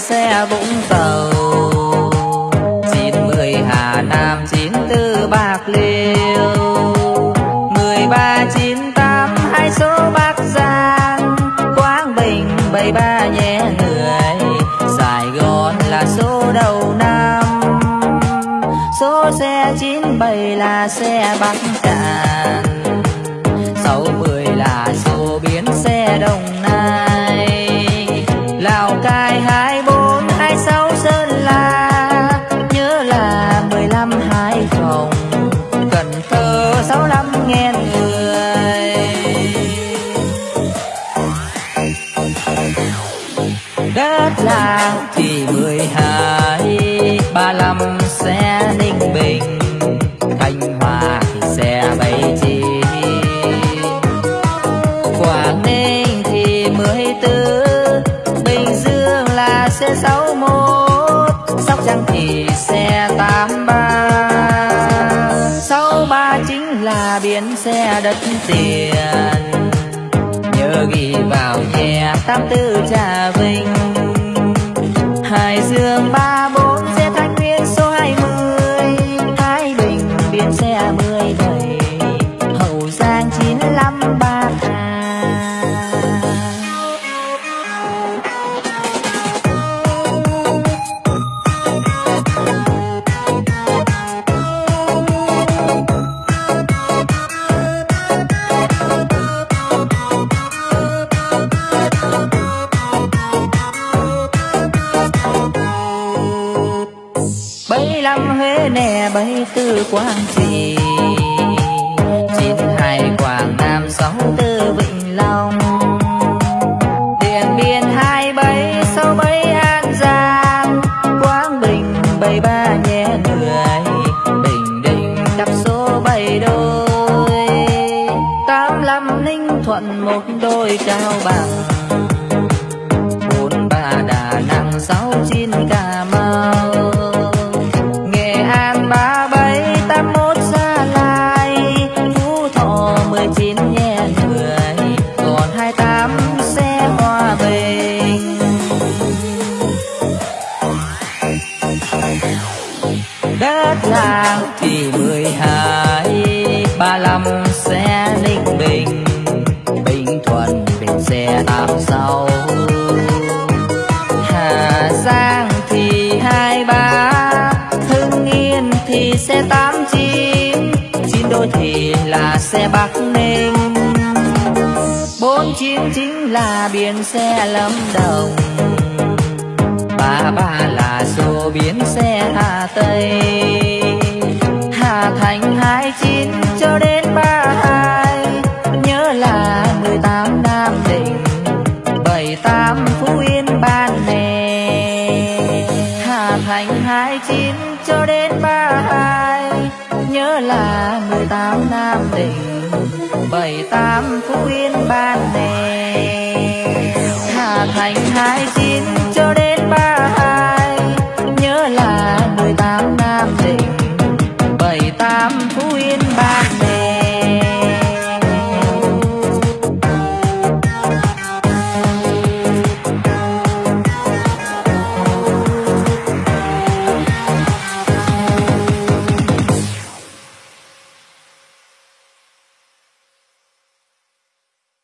xe Vũng Tàu. Chín mười Hà Nam, chín tư Bạc Liêu. Mười ba chín tám hai số Bắc Giang. Quảng Bình, bảy ba nhé người. Sài Gòn là số đầu năm. Số xe chín bảy là xe Bắc Cạn. Sáu mười là số biến xe Đồng Nai. Lào Cai nghe người. Đất làng thì mười hai ba lăm đất tiền. Nhớ ghi vào che tám tư trà nè bảy tư quang trì. Chín hai quảng nam, sáu tư vĩnh long. Điện biên hai bảy sáu bảy an giang. Quảng bình bảy ba nhé người. Bình định cặp số bảy đôi. Tám lăm ninh thuận một đôi cao bằng. Đất thì mười hai, ba lăm xe ninh bình. Bình thuận, bình xe tám sáu hà giang thì hai ba, hưng yên thì xe tám chín chín đôi thì là xe bắc ninh. Bốn chín chính là biển xe lâm đồng. Ba ba là số biến xe hà tây. Bảy tám phú yên ban nè. Hà thành hai chín cho đến ba hai. Nhớ là mười tám nam định, bảy tám phú yên ban nè. Hà thành hai chín